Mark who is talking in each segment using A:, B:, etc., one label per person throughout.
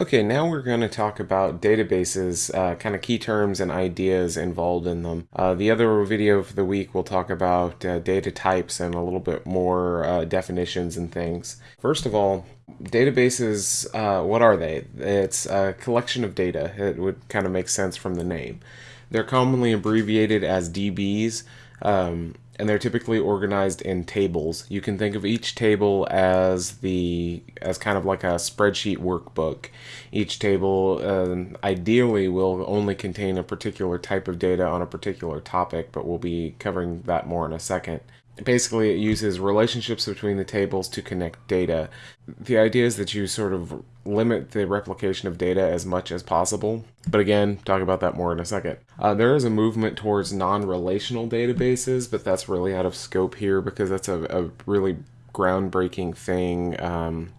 A: Okay, now we're going to talk about databases, uh, kind of key terms and ideas involved in them. Uh, the other video for the week we'll talk about uh, data types and a little bit more uh, definitions and things. First of all, databases, uh, what are they? It's a collection of data. It would kind of make sense from the name. They're commonly abbreviated as DBs. Um, and they're typically organized in tables. You can think of each table as the as kind of like a spreadsheet workbook. Each table uh, ideally will only contain a particular type of data on a particular topic, but we'll be covering that more in a second basically it uses relationships between the tables to connect data. The idea is that you sort of limit the replication of data as much as possible. But again, talk about that more in a second. Uh, there is a movement towards non-relational databases, but that's really out of scope here because that's a, a really groundbreaking thing. Um,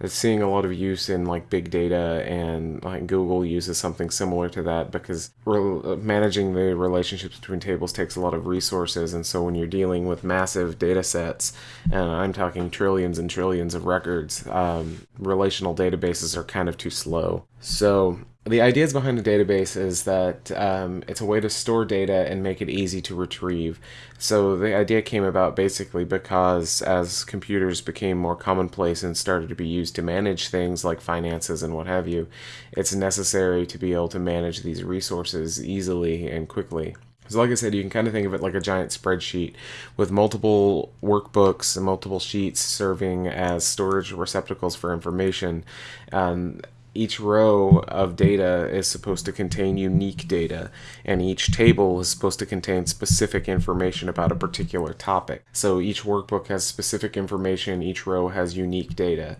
A: it's seeing a lot of use in like big data and like Google uses something similar to that because managing the relationships between tables takes a lot of resources. And so when you're dealing with massive data sets and I'm talking trillions and trillions of records um, relational databases are kind of too slow. So the ideas behind a database is that um, it's a way to store data and make it easy to retrieve. So the idea came about basically because as computers became more commonplace and started to be used to manage things like finances and what have you, it's necessary to be able to manage these resources easily and quickly. So like I said, you can kind of think of it like a giant spreadsheet with multiple workbooks and multiple sheets serving as storage receptacles for information. Um, each row of data is supposed to contain unique data, and each table is supposed to contain specific information about a particular topic. So each workbook has specific information, each row has unique data.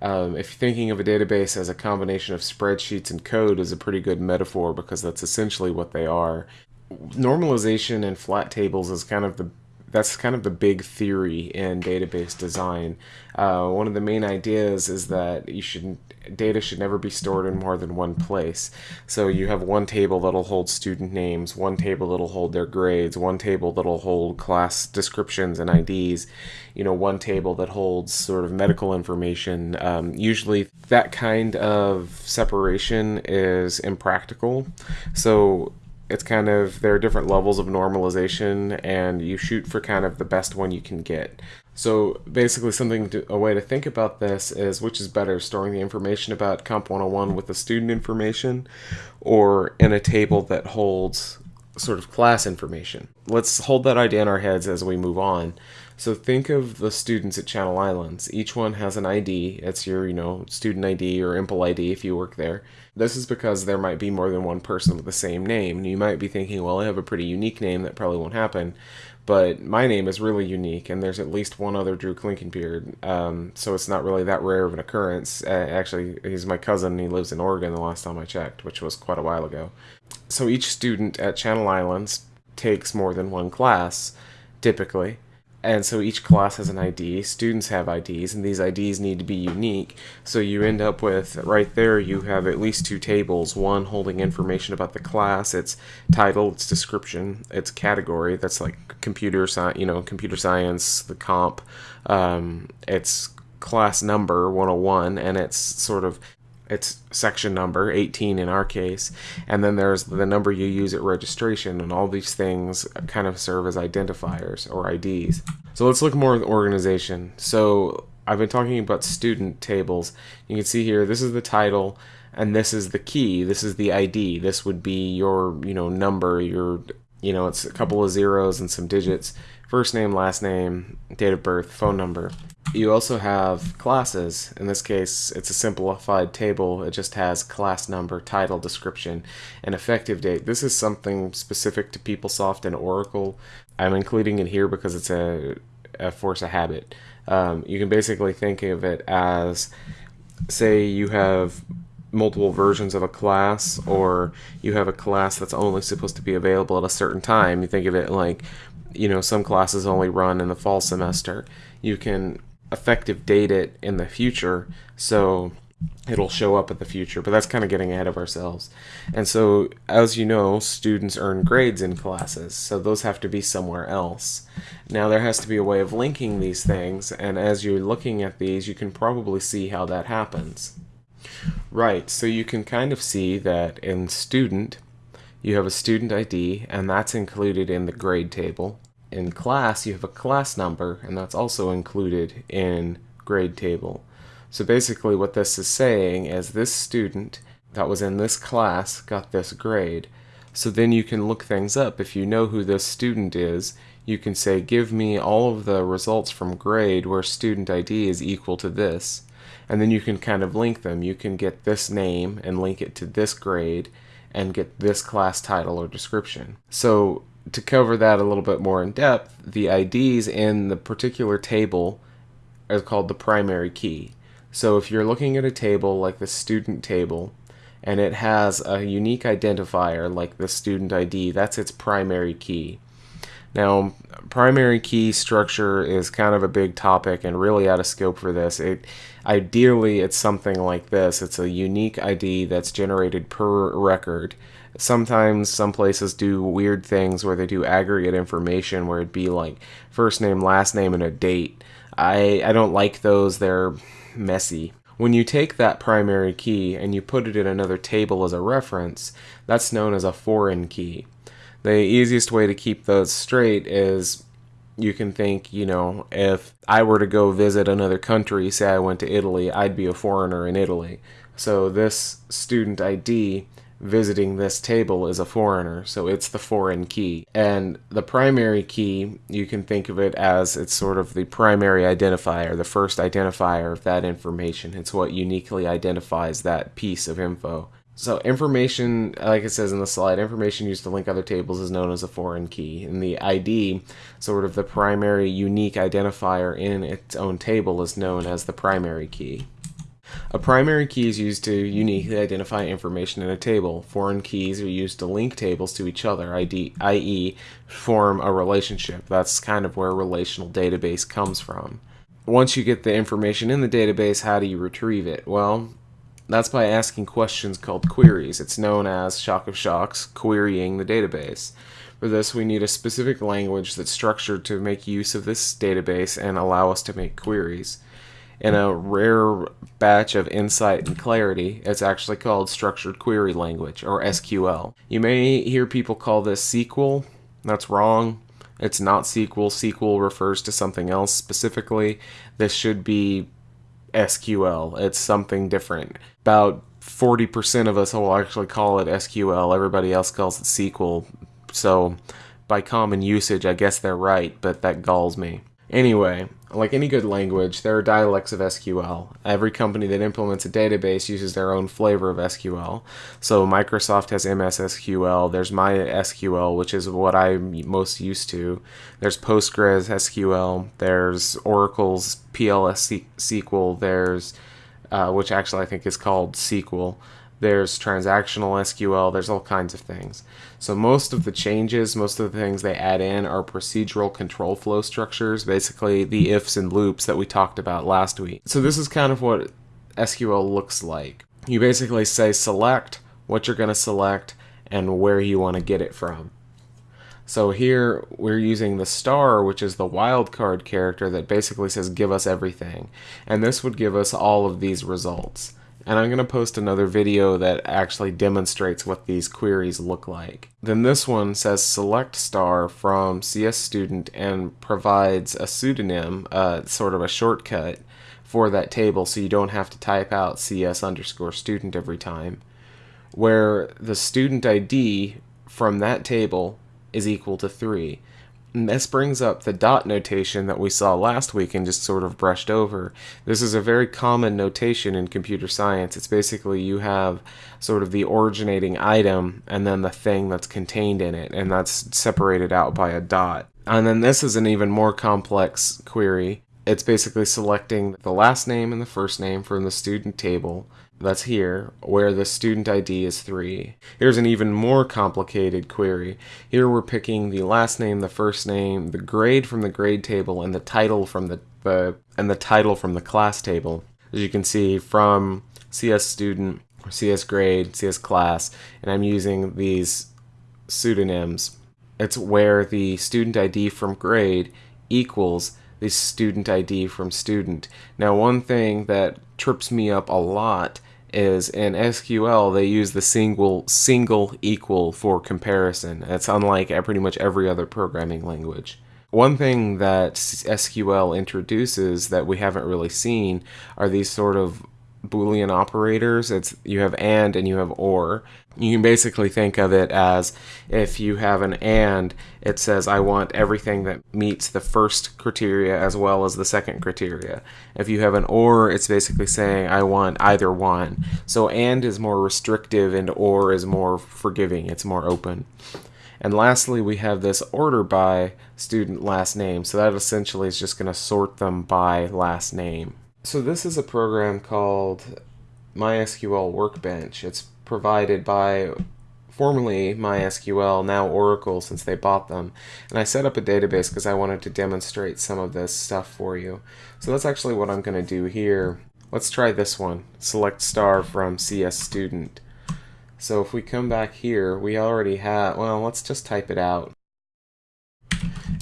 A: Um, if you're thinking of a database as a combination of spreadsheets and code is a pretty good metaphor because that's essentially what they are. Normalization and flat tables is kind of the that's kind of the big theory in database design. Uh, one of the main ideas is that you should data should never be stored in more than one place. So you have one table that'll hold student names, one table that'll hold their grades, one table that'll hold class descriptions and IDs, you know, one table that holds sort of medical information. Um, usually that kind of separation is impractical. So it's kind of there are different levels of normalization and you shoot for kind of the best one you can get. So basically something to, a way to think about this is which is better storing the information about comp 101 with the student information or in a table that holds sort of class information? Let's hold that idea in our heads as we move on so think of the students at Channel Islands. Each one has an ID. It's your, you know, student ID or EMPL ID if you work there. This is because there might be more than one person with the same name. You might be thinking, well, I have a pretty unique name. That probably won't happen. But my name is really unique, and there's at least one other Drew Klinkenbeard. Um, so it's not really that rare of an occurrence. Uh, actually, he's my cousin. he lives in Oregon the last time I checked, which was quite a while ago. So each student at Channel Islands takes more than one class, typically and so each class has an ID. Students have IDs, and these IDs need to be unique. So you end up with, right there, you have at least two tables. One holding information about the class, its title, its description, its category. That's like computer science, you know, computer science, the comp. Um, its class number 101, and it's sort of its section number 18 in our case and then there's the number you use at registration and all these things kind of serve as identifiers or IDs so let's look more at organization. So I've been talking about student tables. You can see here this is the title and this is the key. This is the ID this would be your you know number your you know it's a couple of zeros and some digits. First name last name date of birth phone number you also have classes. In this case, it's a simplified table. It just has class number, title, description, and effective date. This is something specific to PeopleSoft and Oracle. I'm including it here because it's a, a force of habit. Um, you can basically think of it as, say you have multiple versions of a class or you have a class that's only supposed to be available at a certain time. You think of it like, you know, some classes only run in the fall semester. You can effective date it in the future so it'll show up in the future but that's kind of getting ahead of ourselves. And so as you know students earn grades in classes so those have to be somewhere else. Now there has to be a way of linking these things and as you're looking at these you can probably see how that happens. Right, so you can kind of see that in student, you have a student ID, and that's included in the grade table. In class, you have a class number, and that's also included in grade table. So basically what this is saying is this student that was in this class got this grade. So then you can look things up. If you know who this student is, you can say give me all of the results from grade where student ID is equal to this and then you can kind of link them. You can get this name and link it to this grade and get this class title or description. So to cover that a little bit more in depth, the IDs in the particular table are called the primary key. So if you're looking at a table like the student table and it has a unique identifier like the student ID, that's its primary key. Now, primary key structure is kind of a big topic and really out of scope for this. It ideally it's something like this. It's a unique ID that's generated per record. Sometimes some places do weird things where they do aggregate information where it'd be like first name, last name, and a date. I, I don't like those. They're messy. When you take that primary key and you put it in another table as a reference, that's known as a foreign key the easiest way to keep those straight is you can think, you know, if I were to go visit another country, say I went to Italy, I'd be a foreigner in Italy. So this student ID visiting this table is a foreigner, so it's the foreign key. And the primary key, you can think of it as it's sort of the primary identifier, the first identifier of that information. It's what uniquely identifies that piece of info. So information, like it says in the slide, information used to link other tables is known as a foreign key. And the ID, sort of the primary unique identifier in its own table, is known as the primary key. A primary key is used to uniquely identify information in a table. Foreign keys are used to link tables to each other, i.e. form a relationship. That's kind of where relational database comes from. Once you get the information in the database, how do you retrieve it? Well, that's by asking questions called queries. It's known as Shock of Shocks, querying the database. For this, we need a specific language that's structured to make use of this database and allow us to make queries. In a rare batch of insight and clarity, it's actually called Structured Query Language, or SQL. You may hear people call this SQL. That's wrong. It's not SQL. SQL refers to something else specifically. This should be SQL. It's something different. About 40% of us will actually call it SQL. Everybody else calls it SQL. So, by common usage, I guess they're right, but that galls me. Anyway, like any good language, there are dialects of SQL. Every company that implements a database uses their own flavor of SQL. So Microsoft has MS SQL, there's MySQL, which is what I'm most used to. There's Postgres SQL, there's Oracle's PLS SQL, there's uh, which actually I think is called SQL there's transactional SQL, there's all kinds of things. So most of the changes, most of the things they add in are procedural control flow structures, basically the ifs and loops that we talked about last week. So this is kind of what SQL looks like. You basically say select what you're going to select and where you want to get it from. So here we're using the star, which is the wildcard character that basically says give us everything. And this would give us all of these results and I'm going to post another video that actually demonstrates what these queries look like. Then this one says select star from CS student and provides a pseudonym, uh, sort of a shortcut for that table so you don't have to type out CS underscore student every time. Where the student ID from that table is equal to 3. This brings up the dot notation that we saw last week and just sort of brushed over. This is a very common notation in computer science. It's basically you have sort of the originating item and then the thing that's contained in it, and that's separated out by a dot. And then this is an even more complex query. It's basically selecting the last name and the first name from the student table that's here, where the student ID is 3. Here's an even more complicated query. Here we're picking the last name, the first name, the grade from the grade table, and the title from the, the and the title from the class table. As you can see from CS student, CS grade, CS class, and I'm using these pseudonyms. It's where the student ID from grade equals the student ID from student. Now one thing that trips me up a lot is in SQL they use the single single equal for comparison. That's unlike pretty much every other programming language. One thing that SQL introduces that we haven't really seen are these sort of boolean operators it's you have and and you have or. You can basically think of it as if you have an and it says i want everything that meets the first criteria as well as the second criteria. If you have an or it's basically saying i want either one. So and is more restrictive and or is more forgiving it's more open. And lastly we have this order by student last name. So that essentially is just going to sort them by last name so this is a program called MySQL Workbench. It's provided by formerly MySQL, now Oracle since they bought them. And I set up a database because I wanted to demonstrate some of this stuff for you. So that's actually what I'm going to do here. Let's try this one. Select star from CS student. So if we come back here, we already have, well, let's just type it out.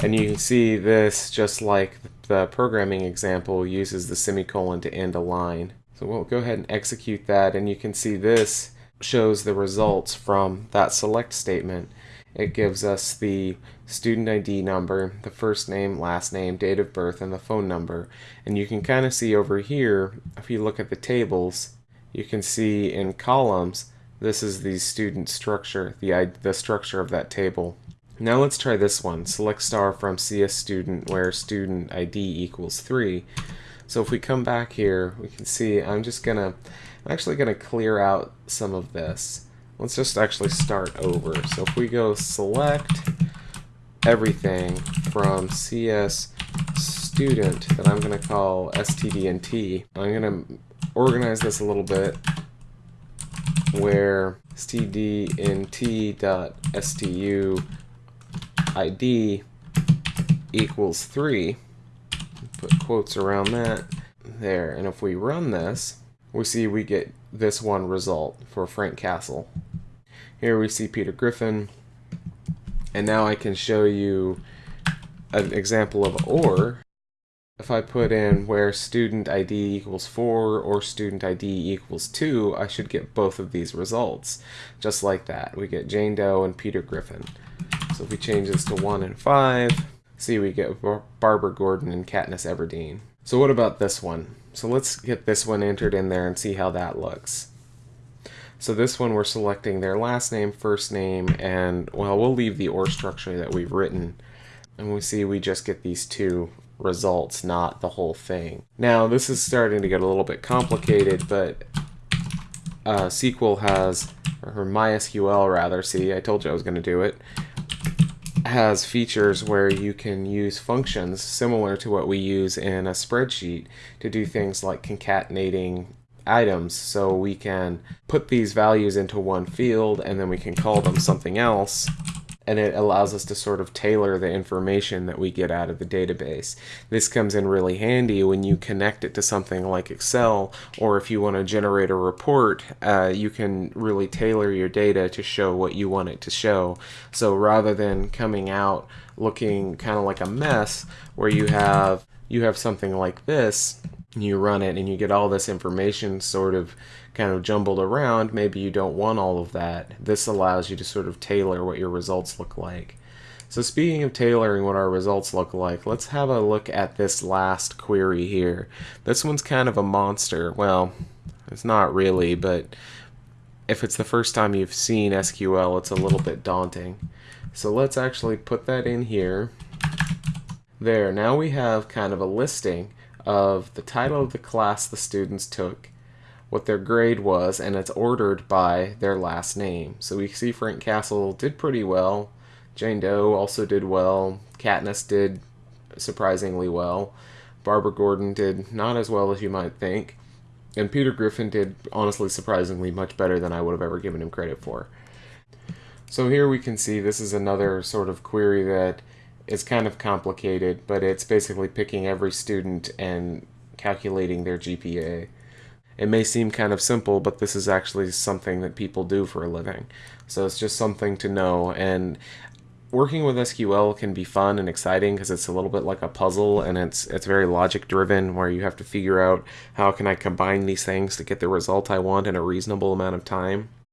A: And you can see this just like the programming example uses the semicolon to end a line. So we'll go ahead and execute that and you can see this shows the results from that select statement. It gives us the student ID number, the first name, last name, date of birth, and the phone number. And you can kind of see over here, if you look at the tables, you can see in columns, this is the student structure, the, the structure of that table. Now let's try this one. Select star from CS student where student ID equals 3. So if we come back here, we can see I'm just gonna, I'm actually gonna clear out some of this. Let's just actually start over. So if we go select everything from CS student that I'm gonna call stdnt, I'm gonna organize this a little bit where stdnt.stu ID equals 3. Put quotes around that. There. And if we run this, we see we get this one result for Frank Castle. Here we see Peter Griffin. And now I can show you an example of OR. If I put in where student ID equals 4 or student ID equals 2, I should get both of these results. Just like that. We get Jane Doe and Peter Griffin. So if we change this to 1 and 5, see we get Barbara Gordon and Katniss Everdeen. So what about this one? So let's get this one entered in there and see how that looks. So this one we're selecting their last name, first name, and well, we'll leave the OR structure that we've written. And we see we just get these two results, not the whole thing. Now this is starting to get a little bit complicated, but uh, SQL has, or MySQL rather, see I told you I was going to do it, has features where you can use functions similar to what we use in a spreadsheet to do things like concatenating items so we can put these values into one field and then we can call them something else and it allows us to sort of tailor the information that we get out of the database. This comes in really handy when you connect it to something like Excel, or if you want to generate a report, uh, you can really tailor your data to show what you want it to show. So rather than coming out looking kind of like a mess, where you have you have something like this, you run it and you get all this information sort of kind of jumbled around, maybe you don't want all of that. This allows you to sort of tailor what your results look like. So speaking of tailoring what our results look like, let's have a look at this last query here. This one's kind of a monster. Well, it's not really, but if it's the first time you've seen SQL, it's a little bit daunting. So let's actually put that in here. There, now we have kind of a listing of the title of the class the students took, what their grade was, and it's ordered by their last name. So we see Frank Castle did pretty well. Jane Doe also did well. Katniss did surprisingly well. Barbara Gordon did not as well as you might think. And Peter Griffin did, honestly, surprisingly much better than I would have ever given him credit for. So here we can see this is another sort of query that is kind of complicated, but it's basically picking every student and calculating their GPA. It may seem kind of simple, but this is actually something that people do for a living. So it's just something to know. And working with SQL can be fun and exciting because it's a little bit like a puzzle and it's it's very logic driven where you have to figure out how can I combine these things to get the result I want in a reasonable amount of time.